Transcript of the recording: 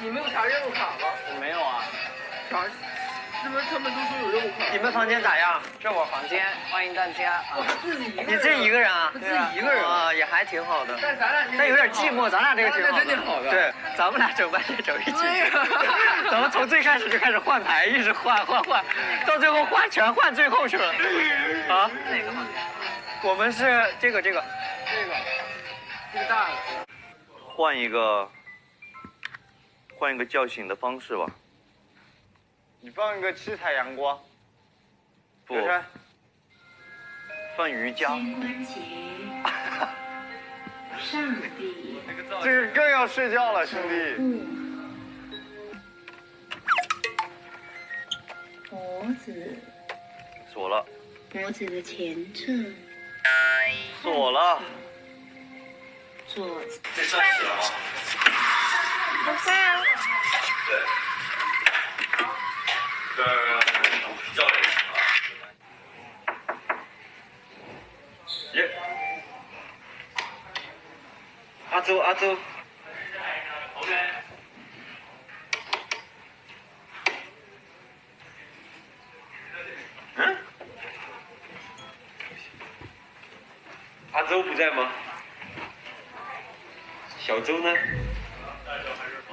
你们有啥任务卡吗？我没有啊。啥？是不是他们都说有任务卡？你们房间咋样？这我房间，欢迎大家我啊。自己一个人。你自己一个人啊？他自己一个人啊，也还挺好的。但咱俩但有点寂寞，咱俩这个挺好的对，咱们俩整半天整一起。咱们从最开始就开始换牌，一直换换换，到最后换全换最后去了。啊？哪个房间？我们是这个这个，这个，这个大的。换一个，换一个叫醒的方式吧。你放一个七彩阳光，不放瑜伽。肩关节、上臂、这个更要睡觉了，兄弟。部、脖子、锁了，脖子的前侧、锁了。左？不算啊。对，教练啊耶！阿周，阿周。嗯？阿周不在吗？小周呢？I don't, I don't.